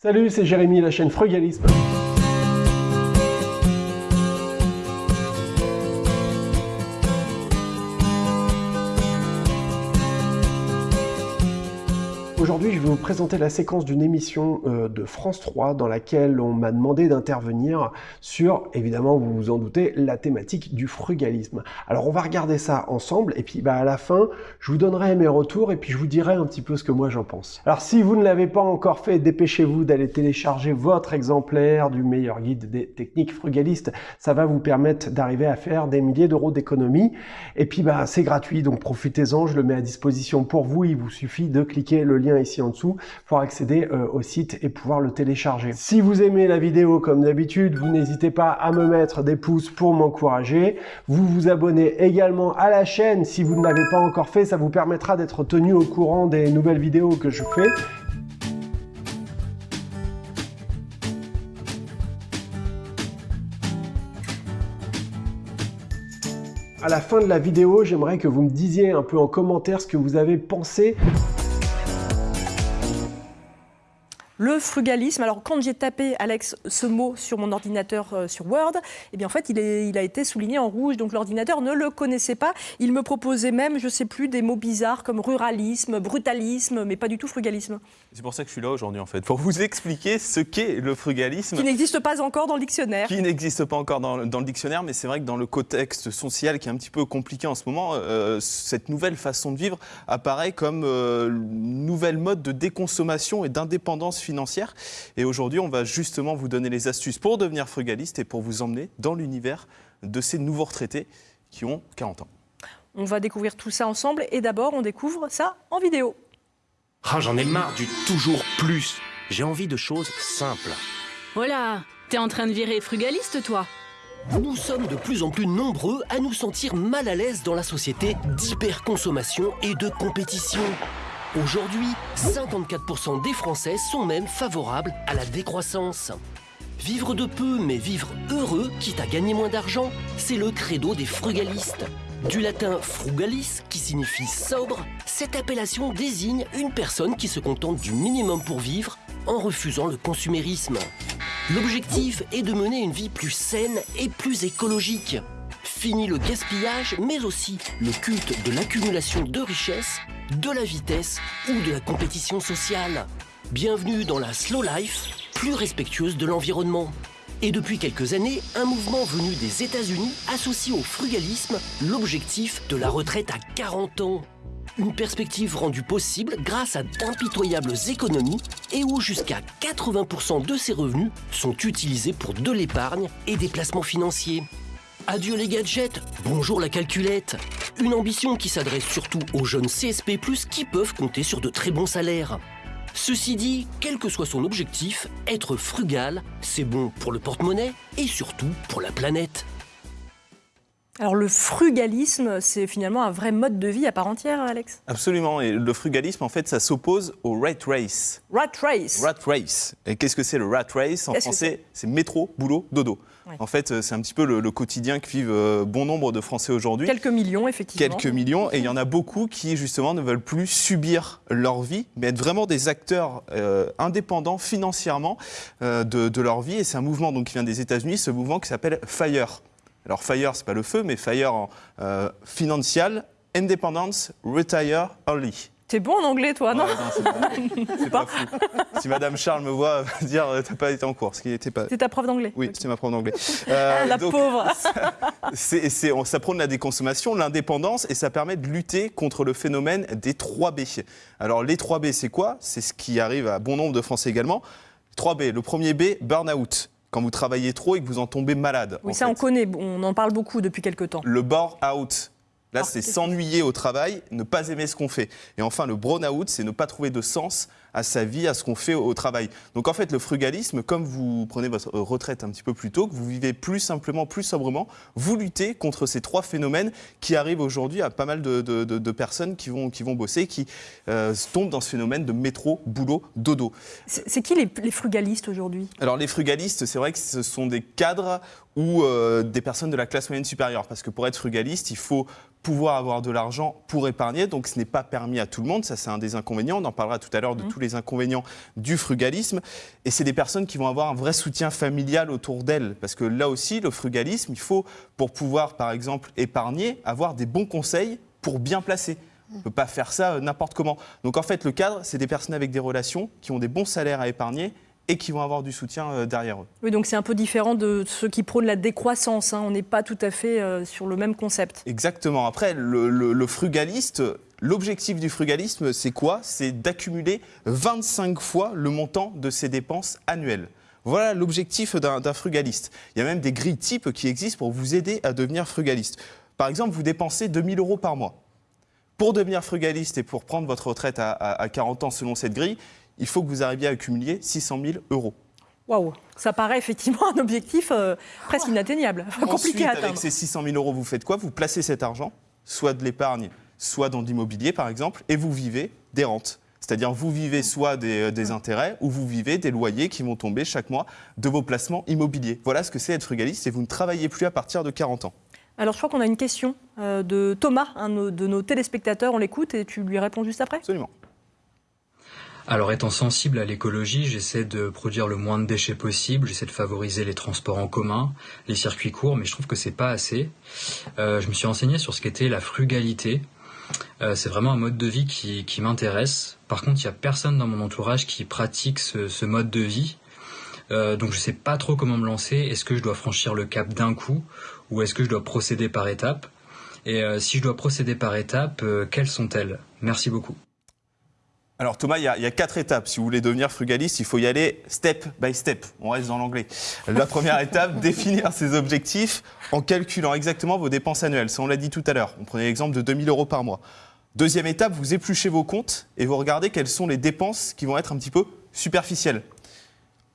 Salut, c'est Jérémy, la chaîne Frugalisme. Je vais vous présenter la séquence d'une émission euh, de France 3 dans laquelle on m'a demandé d'intervenir sur, évidemment, vous vous en doutez, la thématique du frugalisme. Alors, on va regarder ça ensemble et puis bah, à la fin, je vous donnerai mes retours et puis je vous dirai un petit peu ce que moi j'en pense. Alors, si vous ne l'avez pas encore fait, dépêchez-vous d'aller télécharger votre exemplaire du meilleur guide des techniques frugalistes. Ça va vous permettre d'arriver à faire des milliers d'euros d'économie. Et puis, bah, c'est gratuit, donc profitez-en. Je le mets à disposition pour vous. Il vous suffit de cliquer le lien ici en dessous pour accéder euh, au site et pouvoir le télécharger. Si vous aimez la vidéo comme d'habitude, vous n'hésitez pas à me mettre des pouces pour m'encourager. Vous vous abonnez également à la chaîne si vous ne l'avez pas encore fait. Ça vous permettra d'être tenu au courant des nouvelles vidéos que je fais. À la fin de la vidéo, j'aimerais que vous me disiez un peu en commentaire ce que vous avez pensé Le frugalisme, alors quand j'ai tapé, Alex, ce mot sur mon ordinateur euh, sur Word, eh bien en fait, il, est, il, a été souligné en rouge, donc l'ordinateur ne le connaissait pas. Il me proposait même, je ne sais plus, des mots bizarres comme ruralisme, brutalisme, mais pas du tout frugalisme. C'est pour ça que je suis là aujourd'hui, en fait, pour vous expliquer ce qu'est le frugalisme. Qui n'existe pas encore dans le dictionnaire. Qui n'existe pas encore dans, dans, le dictionnaire, mais c'est vrai que dans le contexte social qui est un petit peu compliqué en ce moment, euh, cette nouvelle façon de vivre apparaît comme euh, nouvelle mode de déconsommation et d'indépendance financière. Et aujourd'hui, on va justement vous donner les astuces pour devenir frugaliste et pour vous emmener dans l'univers de ces nouveaux retraités qui ont 40 ans. On va découvrir tout ça ensemble et d'abord, on découvre ça en vidéo. Ah, j'en ai marre du toujours plus. J'ai envie de choses simples. Voilà, t'es en train de virer frugaliste, toi Nous sommes de plus en plus nombreux à nous sentir mal à l'aise dans la société d'hyperconsommation et de compétition. Aujourd'hui, 54% des Français sont même favorables à la décroissance. Vivre de peu, mais vivre heureux, quitte à gagner moins d'argent, c'est le credo des frugalistes. Du latin frugalis, qui signifie sobre, cette appellation désigne une personne qui se contente du minimum pour vivre en refusant le consumérisme. L'objectif est de mener une vie plus saine et plus écologique. Fini le gaspillage, mais aussi le culte de l'accumulation de richesses, de la vitesse ou de la compétition sociale. Bienvenue dans la slow life, plus respectueuse de l'environnement. Et depuis quelques années, un mouvement venu des États-Unis associe au frugalisme l'objectif de la retraite à 40 ans. Une perspective rendue possible grâce à d'impitoyables économies et où jusqu'à 80% de ces revenus sont utilisés pour de l'épargne et des placements financiers. Adieu les gadgets, bonjour la calculette. Une ambition qui s'adresse surtout aux jeunes CSP+, qui peuvent compter sur de très bons salaires. Ceci dit, quel que soit son objectif, être frugal, c'est bon pour le porte-monnaie et surtout pour la planète. Alors le frugalisme, c'est finalement un vrai mode de vie à part entière, Alex? Absolument, et le frugalisme, en fait, ça s'oppose au rat race. Rat race Rat race. Et qu'est-ce que c'est le rat race? En français, c'est métro, boulot, dodo. Ouais. En fait, c'est un petit peu le, le, quotidien que vivent euh, bon nombre de Français aujourd'hui. Quelques millions, effectivement. Quelques millions, et il y en a beaucoup qui, justement, ne veulent plus subir leur vie, mais être vraiment des acteurs euh, indépendants financièrement euh, de, de, leur vie. Et c'est un mouvement donc, qui vient des États-Unis, ce mouvement qui s'appelle FIRE. Alors FIRE, c'est pas le feu, mais FIRE en euh, Financial Independence Retire Early. T'es bon en anglais, toi, non, ouais, non C'est pas, pas, fou. Si Madame Charles me voit, va dire t'as pas été en cours. C'est pas... ta prof d'anglais Oui, c'est ma prof d'anglais. Euh, La donc, pauvre c'est, c'est, on, Ça prône la déconsommation, l'indépendance, et ça permet de lutter contre le phénomène des 3B. Alors les 3B, c'est quoi? C'est ce qui arrive à bon nombre de Français également. 3B, le premier B, burn-out quand vous travaillez trop et que vous en tombez malade. Oui, ça fait. on connaît, on en parle beaucoup depuis quelques temps. Le bore-out. Là, c'est s'ennuyer au travail, ne pas aimer ce qu'on fait. Et enfin, le brown-out, c'est ne pas trouver de sens à sa vie, à ce qu'on fait au travail. Donc en fait, le frugalisme, comme vous prenez votre retraite un petit peu plus tôt, que vous vivez plus simplement, plus sobrement, vous luttez contre ces trois phénomènes qui arrivent aujourd'hui à pas mal de, de, de, de, personnes qui vont, qui vont bosser, qui euh, tombent dans ce phénomène de métro, boulot, dodo. C'est qui les, les frugalistes aujourd'hui? Alors les frugalistes, c'est vrai que ce sont des cadres ou euh, des personnes de la classe moyenne supérieure, parce que pour être frugaliste, il faut pouvoir avoir de l'argent pour épargner, donc ce n'est pas permis à tout le monde, ça c'est un des inconvénients, on en parlera tout à l'heure de mmh. tous les inconvénients du frugalisme. Et c'est des personnes qui vont avoir un vrai soutien familial autour d'elles. Parce que là aussi, le frugalisme, il faut, pour pouvoir, par exemple, épargner, avoir des bons conseils pour bien placer. On ne peut pas faire ça euh, n'importe comment. Donc en fait, le cadre, c'est des personnes avec des relations qui ont des bons salaires à épargner et qui vont avoir du soutien euh, derrière eux. Oui, donc c'est un peu différent de ceux qui prônent la décroissance. hein. On n'est pas tout à fait euh, sur le même concept. Exactement. Après, le, le- le frugaliste, l'objectif du frugalisme, c'est quoi? C'est d'accumuler 25 fois le montant de ses dépenses annuelles. Voilà l'objectif d'un frugaliste. Il y a même des grilles types qui existent pour vous aider à devenir frugaliste. Par exemple, vous dépensez 2000 euros par mois. Pour devenir frugaliste et pour prendre votre retraite à, à- à 40 ans selon cette grille, il faut que vous arriviez à accumuler 600 000 euros. Waouh, ça paraît effectivement un objectif euh, presque inatteignable, compliqué Ensuite, à avec atteindre. ces 600 000 euros, vous faites quoi? Vous placez cet argent, soit de l'épargne, soit dans de l'immobilier, par exemple, et vous vivez des rentes. C'est-à-dire, vous vivez soit des, euh, des intérêts, ou vous vivez des loyers qui vont tomber chaque mois de vos placements immobiliers. Voilà ce que c'est être frugaliste, et vous ne travaillez plus à partir de 40 ans. Alors je crois qu'on a une question euh, de Thomas, un de nos- de nos téléspectateurs. On l'écoute et tu lui réponds juste après. Absolument. Alors étant sensible à l'écologie, j'essaie de produire le moins de déchets possible, j'essaie de favoriser les transports en commun, les circuits courts, mais je trouve que c'est pas assez. Euh, je me suis renseigné sur ce qu'était la frugalité. Euh, c'est vraiment un mode de vie qui, qui m'intéresse. Par contre, il y a personne dans mon entourage qui pratique ce, mode de vie. Euh, donc je sais pas trop comment me lancer. Est-ce que je dois franchir le cap d'un coup ou est-ce que je dois procéder par étapes? Et euh, si je dois procéder par étapes, euh, quelles sont-elles? Merci beaucoup. Alors Thomas, il y, a, quatre étapes. Si vous voulez devenir frugaliste, il faut y aller step by step. On reste dans l'anglais. La première étape, définir ses objectifs en calculant exactement vos dépenses annuelles. Ça, on l'a dit tout à l'heure. On prenait l'exemple de 2000 euros par mois. Deuxième étape, vous épluchez vos comptes et vous regardez quelles sont les dépenses qui vont être un petit peu superficielles.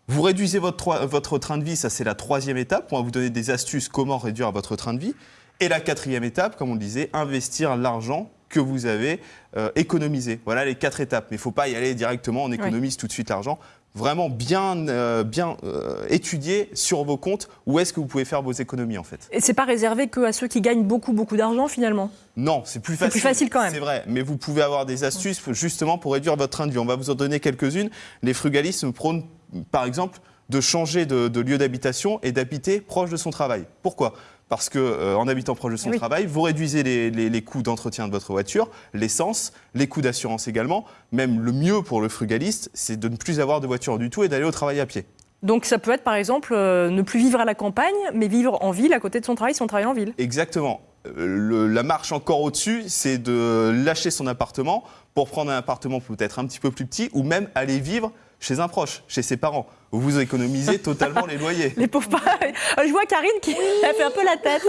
Vous réduisez votre train de vie, ça c'est la troisième étape. On va vous donner des astuces comment réduire votre train de vie. Et la quatrième étape, comme on le disait, investir l'argent que vous avez euh, économisé. Voilà les quatre étapes. Mais il ne faut pas y aller directement, on économise tout de suite l'argent. Vraiment bien, euh, bien euh, étudier sur vos comptes où est-ce que vous pouvez faire vos économies en fait. Et c'est pas réservé que à ceux qui gagnent beaucoup beaucoup d'argent finalement? Non, c'est plus C'est facile. plus facile quand même. C'est vrai, mais vous pouvez avoir des astuces justement pour réduire votre train de vie. On va vous en donner quelques-unes. Les frugalistes prônent, par exemple, de changer de, de lieu d'habitation et d'habiter proche de son travail. Pourquoi? Parce que euh, en habitant proche de son Oui. travail, vous réduisez les, les- les coûts d'entretien de votre voiture, l'essence, les coûts d'assurance également. Même le mieux pour le frugaliste, c'est de ne plus avoir de voiture du tout et d'aller au travail à pied. Donc ça peut être par exemple euh, ne plus vivre à la campagne, mais vivre en ville à côté de son travail si on travaille en ville. Exactement. Euh, le- la marche encore au-dessus, c'est de lâcher son appartement pour prendre un appartement peut-être un petit peu plus petit ou même aller vivre chez un proche, chez ses parents. Vous économisez totalement les loyers. Les pauvres. Euh, Je vois Karine qui elle fait un peu la tête.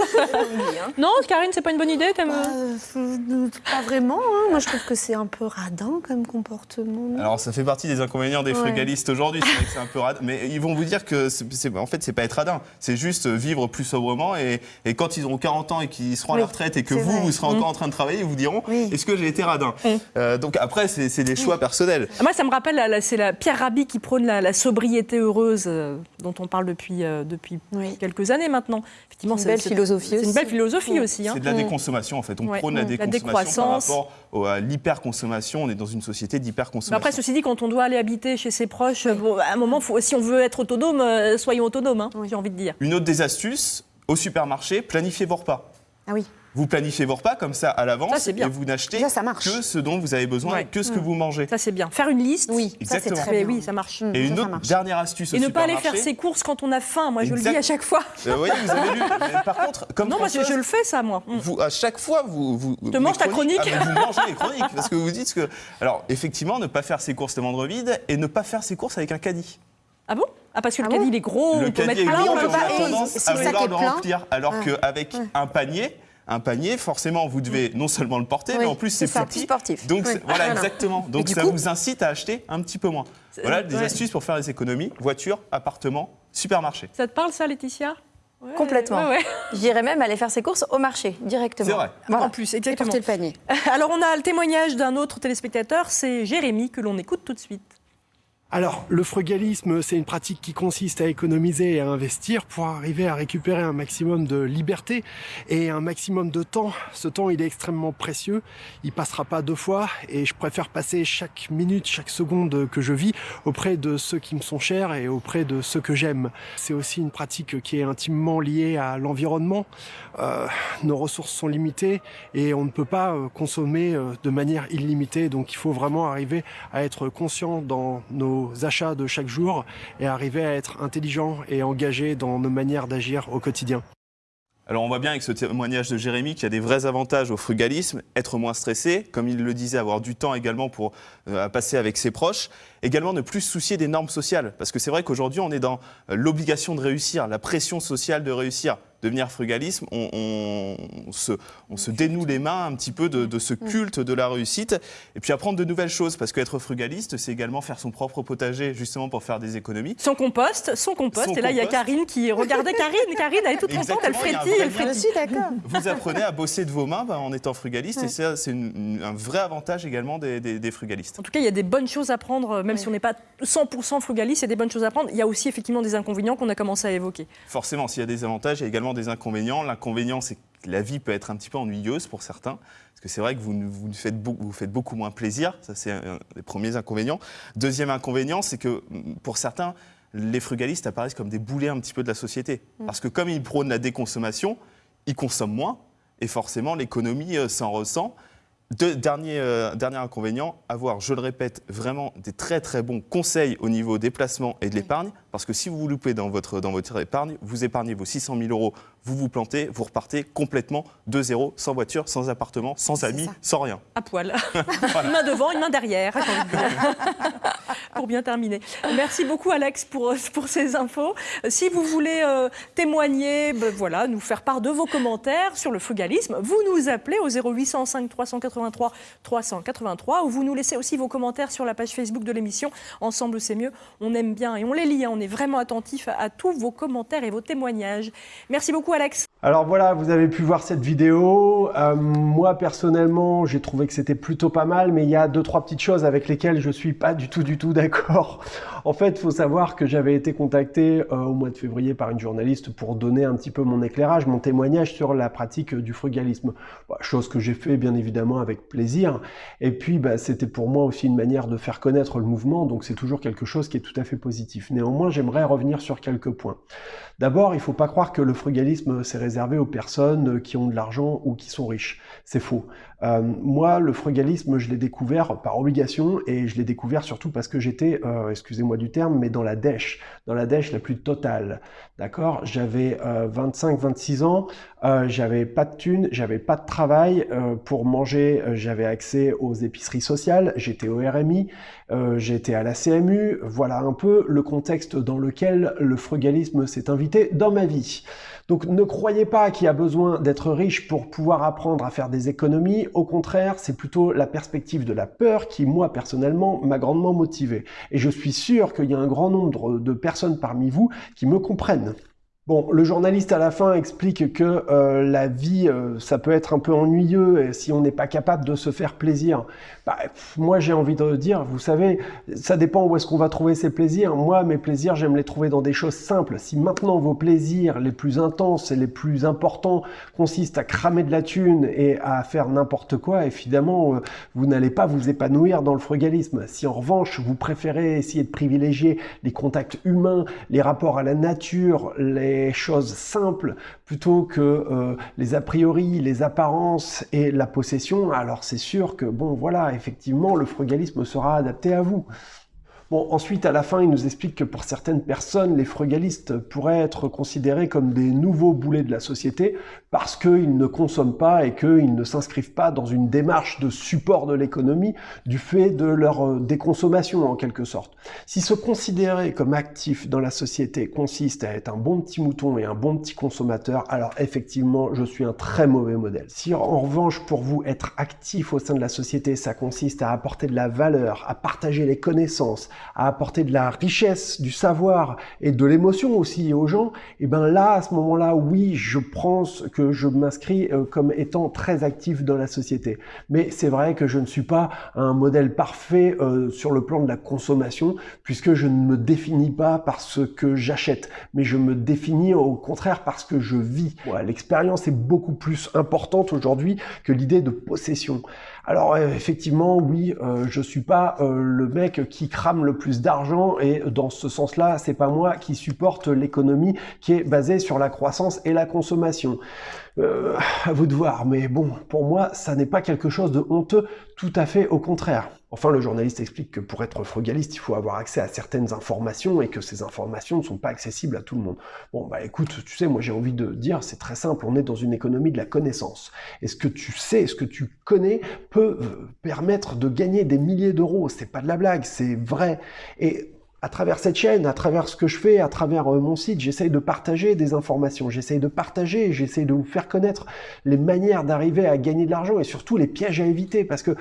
non, Karine, c'est pas une bonne idée. t'aimes- Euh, euh, pas vraiment. hein. Moi, je trouve que c'est un peu radin comme comportement. Alors ça fait partie des inconvénients des Ouais. frugalistes aujourd'hui, c'est vrai que c'est un peu radin, mais ils vont vous dire que c'est, c'est- en fait c'est pas être radin, c'est juste vivre plus sobrement et, et quand ils auront 40 ans et qu'ils seront à la retraite et que vous, vrai. vous serez encore en train de travailler, ils vous diront Oui. est-ce que j'ai été radin? Euh, Donc après c'est, c'est des choix personnels. Moi, ça me rappelle, c'est la Pierre Rabhi qui prône la, la sobriété heureuse euh, dont on parle depuis, euh, depuis Oui. quelques années maintenant. Effectivement, Une c'est- belle c'est- philosophie C'est une aussi. belle philosophie aussi. hein. C'est de la déconsommation en fait. On Ouais. prône la Mm. La déconsommation par rapport à l'hyperconsommation. On est dans une société d'hyperconsommation. après, ceci dit, quand on doit aller habiter chez ses proches, bon, à un moment, faut, si on veut être autonome, euh, soyons autonomes, hein, j'ai envie de dire. Une autre des astuces, au supermarché, planifiez vos repas. Ah oui. Vous planifiez vos repas comme ça à Ça, l'avance c'est bien. et vous n'achetez ça que ce dont vous avez besoin Ouais. et que ce que vous mangez. Ça, c'est bien. Faire une liste. Oui, ça, c'est Exactement. très Mais bien. oui, ça marche. Et ça, une ça autre dernière astuce au Et ne pas aller faire ses courses quand on a faim. Moi, je le dis à chaque fois. Euh, vous voyez, vous avez lu. Mais par contre, comme Non, moi, je, le fais, ça, moi. Mm. vous, à chaque fois, vous, vous te manges ta chronique. Ah, vous mangez les chroniques parce que vous dites que. Alors, effectivement, ne pas faire ses courses les ventre vide et ne pas faire ses courses avec un caddie. Ah bon? Ah, parce que le Ah caddie, bon il est gros, le on peut mettre plein, on peut pas- a et tendance si à le sac vouloir est le plein remplir. Alors Ouais. qu'avec un panier, un panier, forcément, vous devez non seulement le porter, Oui, mais en plus, c'est plus petit. sportif. Donc, Oui. voilà, exactement. Donc, ça coup- vous incite à acheter un petit peu moins. Voilà des ouais. astuces pour faire des économies voiture, appartement, supermarché. Ça te parle, ça, Laetitia? Ouais, Complètement. ouais, ouais. J'irais même aller faire ses courses au marché directement. C'est vrai. Voilà. En plus, Et exactement. porter le panier. Alors, on a le témoignage d'un autre téléspectateur, c'est Jérémy, que l'on écoute tout de suite. Alors, le frugalisme, c'est une pratique qui consiste à économiser et à investir pour arriver à récupérer un maximum de liberté et un maximum de temps. Ce temps, il est extrêmement précieux. Il passera pas deux fois et je préfère passer chaque minute, chaque seconde que je vis auprès de ceux qui me sont chers et auprès de ceux que j'aime. C'est aussi une pratique qui est intimement liée à l'environnement. Euh, nos ressources sont limitées et on ne peut pas euh, consommer euh, de manière illimitée. Donc, il faut vraiment arriver à être conscient dans nos achats de chaque jour et arriver à être intelligent et engagé dans nos manières d'agir au quotidien. Alors on voit bien avec ce témoignage de Jérémy qu'il y a des vrais avantages au frugalisme, être moins stressé, comme il le disait, avoir du temps également pour euh, passer avec ses proches, également ne plus se soucier des normes sociales, parce que c'est vrai qu'aujourd'hui on est dans euh, l'obligation de réussir, la pression sociale de réussir devenir frugalisme, on, se, on, se, dénoue les mains un petit peu de, ce culte de la réussite, et puis apprendre de nouvelles choses, parce qu'être frugaliste, c'est également faire son propre potager, justement pour faire des économies. Son compost, son compost, et là il y a Karine qui... Regardez Karine, Karine, elle est toute contente, elle frétille, elle frétille. d'accord. Vous apprenez à bosser de vos mains bah, en étant frugaliste, et ça c'est un vrai avantage également des, frugalistes. En tout cas, il y a des bonnes choses à prendre, même si on n'est pas 100% frugaliste, il y a des bonnes choses à prendre. Il y a aussi effectivement des inconvénients qu'on a commencé à évoquer. Forcément, s'il y a des avantages, il y a également des inconvénients. L'inconvénient, c'est que la vie peut être un petit peu ennuyeuse pour certains. Parce que c'est vrai que vous, vous, faites beaucoup, vous faites beaucoup moins plaisir. Ça, c'est un des premiers inconvénients. Deuxième inconvénient, c'est que pour certains, les frugalistes apparaissent comme des boulets un petit peu de la société. Mm. Parce que comme ils prônent la déconsommation, ils consomment moins. Et forcément, l'économie euh, s'en ressent. dernier, euh, dernier inconvénient, avoir, je le répète, vraiment des très très bons conseils au niveau des placements et de l'épargne. Parce que si vous vous loupez dans votre, dans votre épargne, vous épargnez vos 600 000 euros, vous vous plantez, vous repartez complètement de zéro, sans voiture, sans appartement, sans amis, sans rien. À poil. Une main devant, une main derrière. pour bien terminer. Merci beaucoup Alex pour, pour ces infos. Si vous voulez euh, témoigner, ben, voilà, nous faire part de vos commentaires sur le frugalisme, vous nous appelez au 0805 383 383 ou vous nous laissez aussi vos commentaires sur la page Facebook de l'émission. Ensemble, c'est mieux. On aime bien et on les lit. Hein. On est vraiment attentif à, tous vos commentaires et vos témoignages. Merci beaucoup Alex. Alors voilà, vous avez pu voir cette vidéo. Euh, moi personnellement, j'ai trouvé que c'était plutôt pas mal, mais il y a deux trois petites choses avec lesquelles je suis pas du tout du tout d'accord. En fait, il faut savoir que j'avais été contacté euh, au mois de février par une journaliste pour donner un petit peu mon éclairage, mon témoignage sur la pratique du frugalisme. Bah, chose que j'ai fait bien évidemment avec plaisir. Et puis, bah, c'était pour moi aussi une manière de faire connaître le mouvement, donc c'est toujours quelque chose qui est tout à fait positif. Néanmoins, j'aimerais revenir sur quelques points. D'abord, il faut pas croire que le frugalisme, c'est réservé aux personnes qui ont de l'argent ou qui sont riches. C'est faux. Euh, moi, le frugalisme, je l'ai découvert par obligation et je l'ai découvert surtout parce que j'étais, euh, excusez-moi du terme, mais dans la dèche, dans la dèche la plus totale. D'accord? J'avais 25-26 euh, ans, j'avais pas de thunes, j'avais pas de travail. pour manger, j'avais accès aux épiceries sociales, j'étais au RMI, j'étais à la CMU. Voilà un peu le contexte dans lequel le frugalisme s'est invité dans ma vie. Donc ne croyez pas qu'il y a besoin d'être riche pour pouvoir apprendre à faire des économies. Au contraire, c'est plutôt la perspective de la peur qui, moi, personnellement, m'a grandement motivé. Et je suis sûr qu'il y a un grand nombre de personnes parmi vous qui me comprennent. Bon, le journaliste à la fin explique que euh, la vie, euh, ça peut être un peu ennuyeux si on n'est pas capable de se faire plaisir. Bah, moi, j'ai envie de dire, vous savez, ça dépend où est-ce qu'on va trouver ses plaisirs. Moi, mes plaisirs, j'aime les trouver dans des choses simples. Si maintenant vos plaisirs les plus intenses et les plus importants consistent à cramer de la thune et à faire n'importe quoi, évidemment, euh, vous n'allez pas vous épanouir dans le frugalisme. Si en revanche, vous préférez essayer de privilégier les contacts humains, les rapports à la nature, les choses simples plutôt que euh, les a priori, les apparences et la possession, alors c'est sûr que, bon, voilà, effectivement, le frugalisme sera adapté à vous. Bon, ensuite, à la fin, il nous explique que pour certaines personnes, les frugalistes pourraient être considérés comme des nouveaux boulets de la société parce qu'ils ne consomment pas et qu'ils ne s'inscrivent pas dans une démarche de support de l'économie du fait de leur euh, déconsommation, en quelque sorte. Si se considérer comme actif dans la société consiste à être un bon petit mouton et un bon petit consommateur, alors effectivement, je suis un très mauvais modèle. Si en revanche, pour vous, être actif au sein de la société, ça consiste à apporter de la valeur, à partager les connaissances, à apporter de la richesse, du savoir et de l'émotion aussi aux gens, et ben là, à ce moment-là, oui, je pense que je m'inscris euh, comme étant très actif dans la société. Mais c'est vrai que je ne suis pas un modèle parfait euh, sur le plan de la consommation, puisque je ne me définis pas par ce que j'achète, mais je me définis au contraire parce que je vis. L'expérience est beaucoup plus importante aujourd'hui que l'idée de possession. Alors euh, effectivement, oui, euh, je suis pas euh, le mec qui crame le plus d'argent et dans ce sens-là, c'est pas moi qui supporte l'économie qui est basée sur la croissance et la consommation. Euh, à vous de voir, mais bon, pour moi, ça n'est pas quelque chose de honteux, tout à fait au contraire. Enfin, le journaliste explique que pour être frugaliste, il faut avoir accès à certaines informations et que ces informations ne sont pas accessibles à tout le monde. Bon, bah écoute, tu sais, moi j'ai envie de dire, c'est très simple, on est dans une économie de la connaissance. Et ce que tu sais, ce que tu connais, peut euh, permettre de gagner des milliers d'euros. C'est pas de la blague, c'est vrai. Et à travers cette chaîne, à travers ce que je fais, à travers euh, mon site, j'essaye de partager des informations, j'essaye de partager, j'essaye de vous faire connaître les manières d'arriver à gagner de l'argent et surtout les pièges à éviter parce que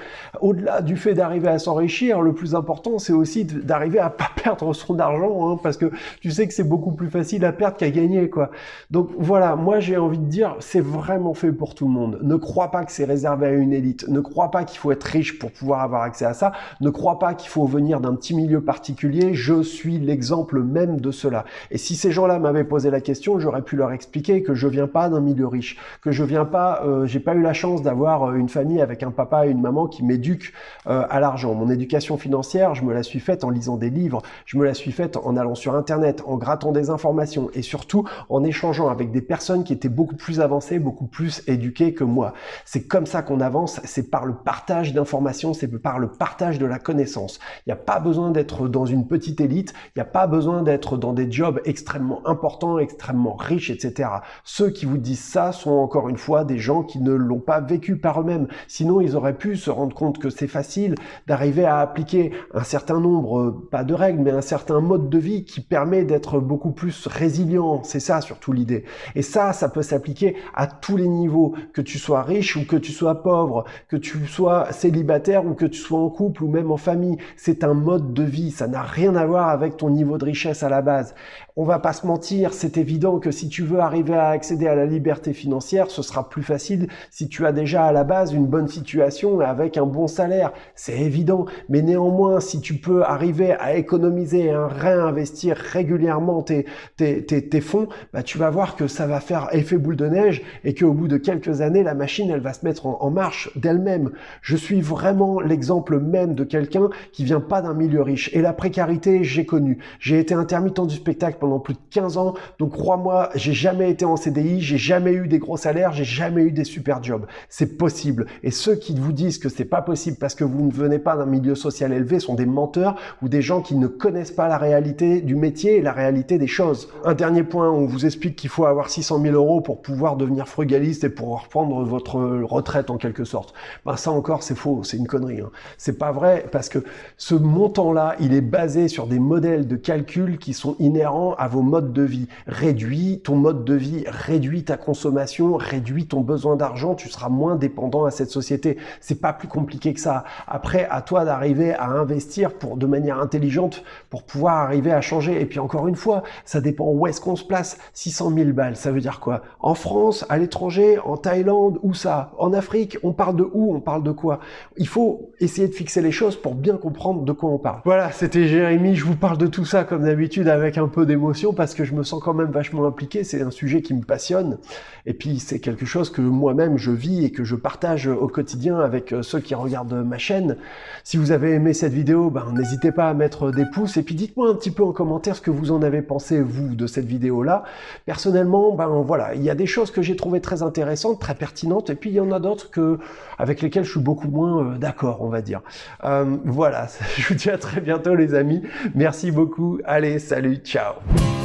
au-delà du fait d'arriver à s'enrichir, le plus important c'est aussi d'arriver à pas perdre son argent hein, parce que tu sais que c'est beaucoup plus facile à perdre qu'à gagner quoi. Donc voilà, moi j'ai envie de dire c'est vraiment fait pour tout le monde. Ne crois pas que c'est réservé à une élite, ne crois pas qu'il faut être riche pour pouvoir avoir accès à ça, ne crois pas qu'il faut venir d'un petit milieu particulier. Je suis l'exemple même de cela. Et si ces gens-là m'avaient posé la question, j'aurais pu leur expliquer que je viens pas d'un milieu riche, que je viens pas, euh, j'ai pas eu la chance d'avoir euh, une famille avec un papa et une maman qui m'éduquent euh, à l'argent. Mon éducation financière, je me la suis faite en lisant des livres, je me la suis faite en allant sur Internet, en grattant des informations et surtout en échangeant avec des personnes qui étaient beaucoup plus avancées, beaucoup plus éduquées que moi. C'est comme ça qu'on avance, c'est par le partage d'informations, c'est par le partage de la connaissance. Il n'y a pas besoin d'être dans une petite élite, il n'y a pas besoin d'être dans des jobs extrêmement importants, extrêmement riches, etc. Ceux qui vous disent ça sont encore une fois des gens qui ne l'ont pas vécu par eux-mêmes. Sinon, ils auraient pu se rendre compte que c'est facile d'arriver à appliquer un certain nombre, pas de règles, mais un certain mode de vie qui permet d'être beaucoup plus résilient. C'est ça surtout l'idée. Et ça, ça peut s'appliquer à tous les niveaux, que tu sois riche ou que tu sois pauvre, que tu sois célibataire ou que tu sois en couple ou même en famille. C'est un mode de vie, ça n'a rien à avec ton niveau de richesse à la base. On va pas se mentir, c'est évident que si tu veux arriver à accéder à la liberté financière, ce sera plus facile si tu as déjà à la base une bonne situation avec un bon salaire. C'est évident. Mais néanmoins, si tu peux arriver à économiser et à réinvestir régulièrement tes, tes, tes, fonds, bah, tu vas voir que ça va faire effet boule de neige et qu'au bout de quelques années, la machine, elle va se mettre en, en marche d'elle-même. Je suis vraiment l'exemple même de quelqu'un qui vient pas d'un milieu riche. Et la précarité, j'ai connu. J'ai été intermittent du spectacle pendant plus de 15 ans, donc crois-moi, j'ai jamais été en CDI, j'ai jamais eu des gros salaires, j'ai jamais eu des super jobs. C'est possible. Et ceux qui vous disent que c'est pas possible parce que vous ne venez pas d'un milieu social élevé sont des menteurs ou des gens qui ne connaissent pas la réalité du métier et la réalité des choses. Un dernier point, on vous explique qu'il faut avoir 600 000 euros pour pouvoir devenir frugaliste et pour reprendre votre retraite en quelque sorte. Ben ça encore, c'est faux, c'est une connerie. Hein. C'est pas vrai parce que ce montant-là, il est basé sur des modèles de calcul qui sont inhérents à vos modes de vie. Réduis ton mode de vie, réduis ta consommation, réduis ton besoin d'argent, tu seras moins dépendant à cette société. C'est pas plus compliqué que ça. Après, à toi d'arriver à investir pour de manière intelligente pour pouvoir arriver à changer. Et puis encore une fois, ça dépend où est-ce qu'on se place. 600 000 balles, ça veut dire quoi? En France, à l'étranger, en Thaïlande, où ça? En Afrique, on parle de où? On parle de quoi? Il faut essayer de fixer les choses pour bien comprendre de quoi on parle. Voilà, c'était Jérémy, je vous parle de tout ça comme d'habitude avec un peu d'émotion parce que je me sens quand même vachement impliqué. C'est un sujet qui me passionne et puis c'est quelque chose que moi-même je vis et que je partage au quotidien avec euh, ceux qui regardent ma chaîne. Si vous avez aimé cette vidéo, ben, n'hésitez pas à mettre des pouces et puis dites-moi un petit peu en commentaire ce que vous en avez pensé vous de cette vidéo-là. Personnellement, ben voilà, il y a des choses que j'ai trouvées très intéressantes, très pertinentes et puis il y en a d'autres que avec lesquelles je suis beaucoup moins euh, d'accord, on va dire. Euh, voilà, je vous dis à très bientôt les amis. Merci beaucoup. Allez, salut, ciao Thank you.